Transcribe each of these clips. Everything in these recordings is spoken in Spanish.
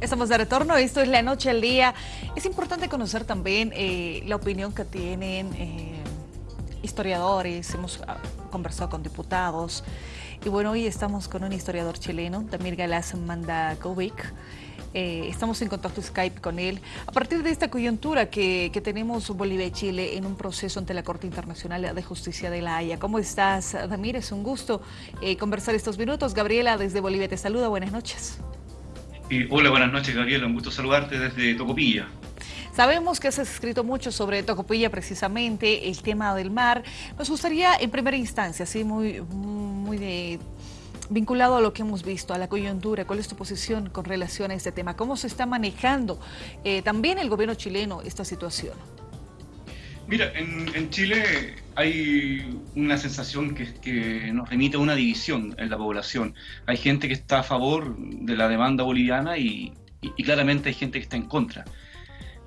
Estamos de retorno, esto es La Noche al Día. Es importante conocer también eh, la opinión que tienen eh, historiadores, hemos ah, conversado con diputados. Y bueno, hoy estamos con un historiador chileno, Damir Galaz Mandakovic. Eh, estamos en contacto Skype con él. A partir de esta coyuntura que, que, tenemos Bolivia y Chile en un proceso ante la Corte Internacional de Justicia de la Haya. ¿Cómo estás, Damir? Es un gusto conversar estos minutos. Gabriela desde Bolivia te saluda. Buenas noches hola, buenas noches, Gabriela. Un gusto saludarte desde Tocopilla. Sabemos que has escrito mucho sobre Tocopilla, precisamente, el tema del mar. Nos gustaría, en primera instancia, así muy, muy vinculado a lo que hemos visto, a la coyuntura, ¿cuál es tu posición con relación a este tema? ¿Cómo se está manejando eh, también el gobierno chileno esta situación? Mira, en, Chile hay una sensación que, nos remite a una división en la población. Hay gente que está a favor de la demanda boliviana y, claramente hay gente que está en contra.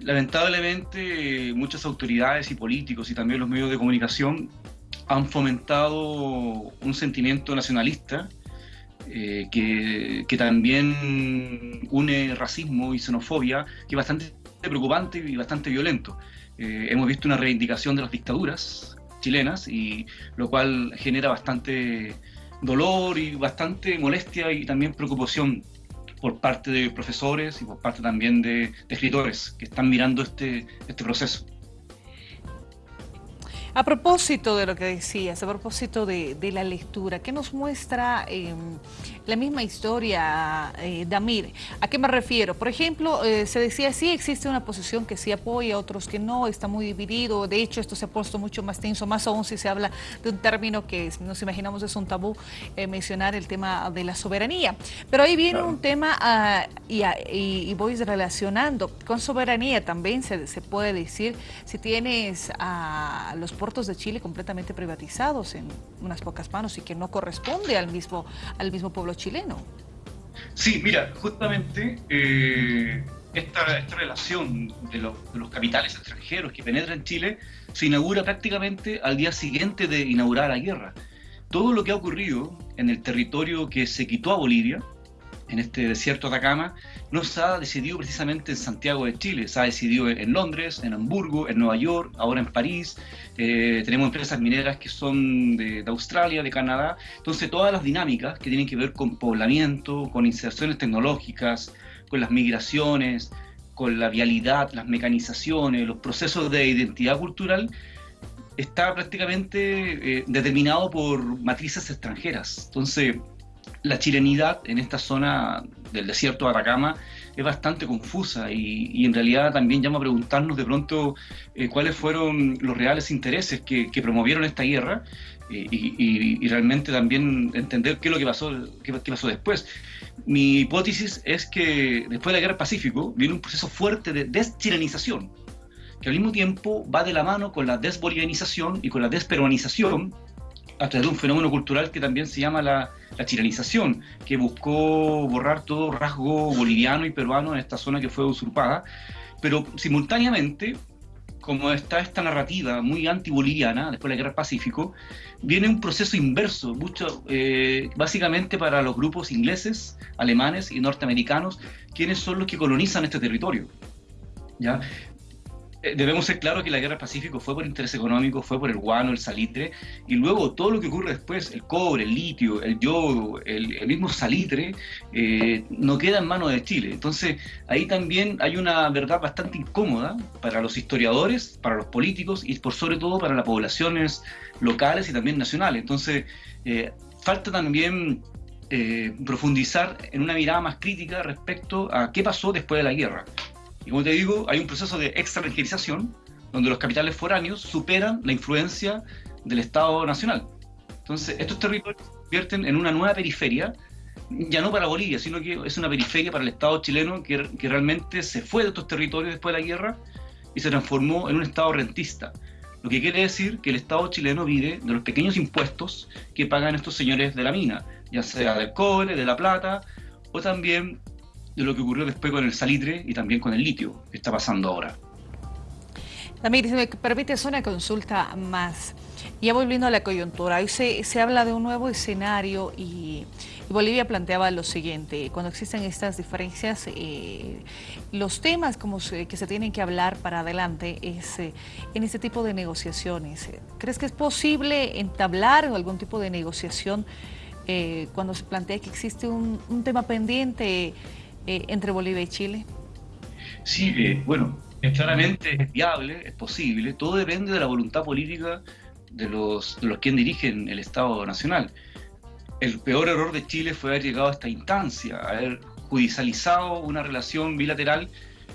Lamentablemente, muchas autoridades y políticos y también los medios de comunicación han fomentado un sentimiento nacionalista eh, que, que, también une racismo y xenofobia, que es bastante preocupante y bastante violento. Eh, hemos visto una reivindicación de las dictaduras chilenas, y lo cual genera bastante dolor y bastante molestia y también preocupación por parte de profesores y por parte también de, de escritores que están mirando este, este proceso. A propósito de lo que decías, a propósito de, la lectura, ¿qué nos muestra em, la misma historia, eh, Damir? ¿A qué me refiero? Por ejemplo, eh, se decía, sí existe una posición que sí apoya, otros que no, está muy dividido, de hecho esto se ha puesto mucho más tenso, más aún si se habla de un término que nos imaginamos es un tabú, eh, mencionar el tema de la soberanía. Pero ahí viene un tema ah, y, voy relacionando, con soberanía también se, se puede decir, si tienes a los puertos de Chile completamente privatizados en unas pocas manos y que no corresponde al mismo, al mismo pueblo chileno. Sí, mira, justamente eh, esta, esta, relación de, de, los capitales extranjeros que penetran en Chile se inaugura prácticamente al día siguiente de inaugurar la guerra. Todo lo que ha ocurrido en el territorio que se quitó a Bolivia, en este desierto de Atacama, no se ha decidido precisamente en Santiago de Chile, se ha decidido en Londres, en Hamburgo, en Nueva York, ahora en París, eh, tenemos empresas mineras que son de, Australia, de Canadá, entonces todas las dinámicas que tienen que ver con poblamiento, con inserciones tecnológicas, con las migraciones, con la vialidad, las mecanizaciones, los procesos de identidad cultural, está prácticamente eh, determinado por matrices extranjeras. Entonces, la chilenidad en esta zona del desierto de Atacama es bastante confusa y, en realidad también llama a preguntarnos de pronto eh, cuáles fueron los reales intereses que, promovieron esta guerra eh, y, realmente también entender qué es lo que pasó, qué, pasó después. Mi hipótesis es que después de la guerra Pacífico viene un proceso fuerte de deschilenización, que al mismo tiempo va de la mano con la desbolivianización y con la desperuanización a través de un fenómeno cultural que también se llama la, la chilenización, que buscó borrar todo rasgo boliviano y peruano en esta zona que fue usurpada, pero simultáneamente, como está esta narrativa muy anti-boliviana, después de la Guerra Pacífico, viene un proceso inverso, mucho, eh, básicamente para los grupos ingleses, alemanes y norteamericanos, quienes son los que colonizan este territorio. ¿ya? Eh, debemos ser claros que la guerra del Pacífico fue por interés económico, fue por el guano, el salitre, y luego todo lo que ocurre después, el cobre, el litio, el yodo, el, mismo salitre, eh, no queda en manos de Chile. Entonces, ahí también hay una verdad bastante incómoda para los historiadores, para los políticos y por sobre todo para las poblaciones locales y también nacionales. Entonces, eh, falta también profundizar en una mirada más crítica respecto a qué pasó después de la guerra. Y como te digo, hay un proceso de extranjerización donde los capitales foráneos superan la influencia del Estado nacional. Entonces, estos territorios se convierten en una nueva periferia, ya no para Bolivia, sino que es una periferia para el Estado chileno que, realmente se fue de estos territorios después de la guerra y se transformó en un Estado rentista. Lo que quiere decir que el Estado chileno vive de los pequeños impuestos que pagan estos señores de la mina, ya sea del cobre, de la plata, o también de lo que ocurrió después con el salitre y también con el litio que está pasando ahora. También, si me permite, es una consulta más. Ya volviendo a la coyuntura, hoy se, se habla de un nuevo escenario y, Bolivia planteaba lo siguiente, cuando existen estas diferencias, eh, los temas como que se tienen que hablar para adelante es eh, en este tipo de negociaciones. ¿Crees que es posible entablar algún tipo de negociación eh, cuando se plantea que existe un tema pendiente entre Bolivia y Chile? Sí, bueno, claramente es viable, es posible, todo depende de la voluntad política de los, de los quien dirigen el Estado Nacional. El peor error de Chile fue haber llegado a esta instancia, haber judicializado una relación bilateral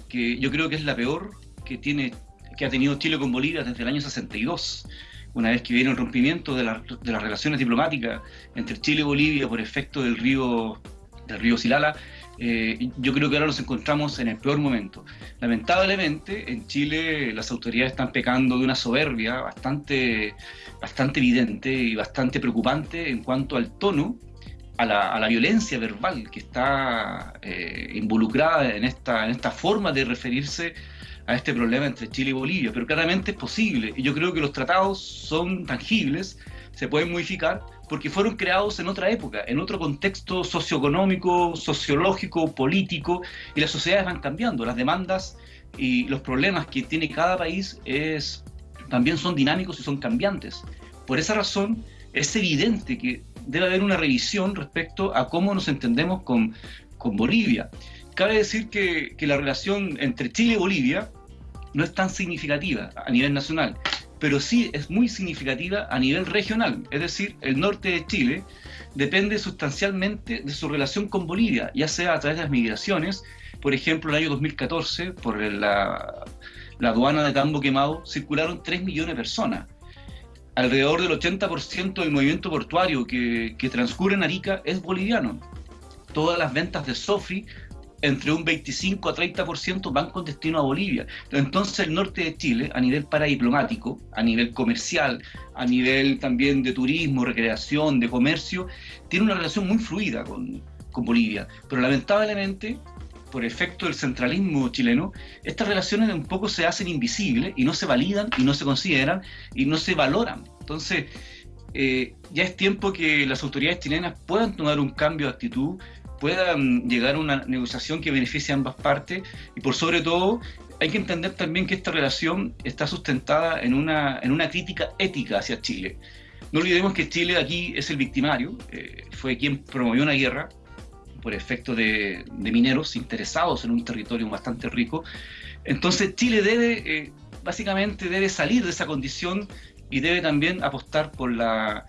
que yo creo que es la peor que, tiene, que ha tenido Chile con Bolivia desde el año 62 una vez que viene un rompimiento de, de, las relaciones diplomáticas entre Chile y Bolivia por efecto del río, del río Silala, eh, yo creo que ahora nos encontramos en el peor momento. Lamentablemente, en Chile las autoridades están pecando de una soberbia bastante, bastante evidente y bastante preocupante en cuanto al tono, a la, violencia verbal que está eh, involucrada en esta, en esta forma de referirse a este problema entre Chile y Bolivia. Pero claramente es posible y yo creo que los tratados son tangibles, se pueden modificar porque fueron creados en otra época, en otro contexto socioeconómico, sociológico, político, y las sociedades van cambiando, las demandas y los problemas que tiene cada país también son dinámicos y son cambiantes. Por esa razón, es evidente que debe haber una revisión respecto a cómo nos entendemos con, Bolivia. Cabe decir que la relación entre Chile y Bolivia no es tan significativa a nivel nacional pero sí es muy significativa a nivel regional, es decir, el norte de Chile depende sustancialmente de su relación con Bolivia, ya sea a través de las migraciones, por ejemplo, el año 2014, por la, aduana de Tambo Quemado, circularon 3 millones de personas. Alrededor del 80% del movimiento portuario que, que transcurre en Arica es boliviano. Todas las ventas de Sofi entre un 25 a 30% van con destino a Bolivia. Entonces el norte de Chile, a nivel paradiplomático, a nivel comercial, a nivel también de turismo, recreación, de comercio, tiene una relación muy fluida con, con Bolivia. Pero lamentablemente, por efecto del centralismo chileno, estas relaciones un poco se hacen invisibles y no se validan y no se consideran y no se valoran. Entonces, eh, ya es tiempo que las autoridades chilenas puedan tomar un cambio de actitud puedan llegar a una negociación que beneficie a ambas partes y por sobre todo hay que entender también que esta relación está sustentada en una, en una crítica ética hacia Chile. No olvidemos que Chile aquí es el victimario, eh, fue quien promovió una guerra por efecto de, mineros interesados en un territorio bastante rico. Entonces Chile debe, eh, básicamente debe salir de esa condición y debe también apostar por la,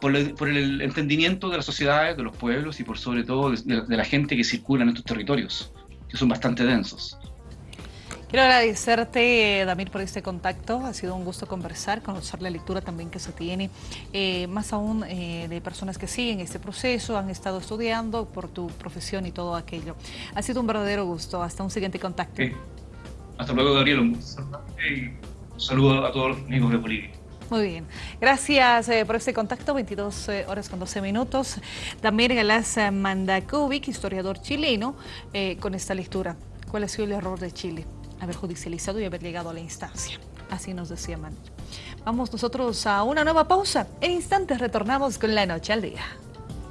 por, el entendimiento de las sociedades, de los pueblos y por sobre todo de, la gente que circula en estos territorios, que son bastante densos. Quiero agradecerte, Damir, por este contacto. Ha sido un gusto conversar, conocer la lectura también que se tiene, eh, más aún eh, de personas que siguen este proceso, han estado estudiando por tu profesión y todo aquello. Ha sido un verdadero gusto. Hasta un siguiente contacto. Hasta luego, Gabriel. Un saludo a todos los amigos de Bolivia. Muy bien. Gracias eh, por este contacto, 22 eh, horas con 12 minutos. También Galás Mandakovic, historiador chileno, eh, con esta lectura. ¿Cuál ha sido el error de Chile? Haber judicializado y haber llegado a la instancia. Así nos decía Manuel. Vamos nosotros a una nueva pausa. En instantes retornamos con la noche al día.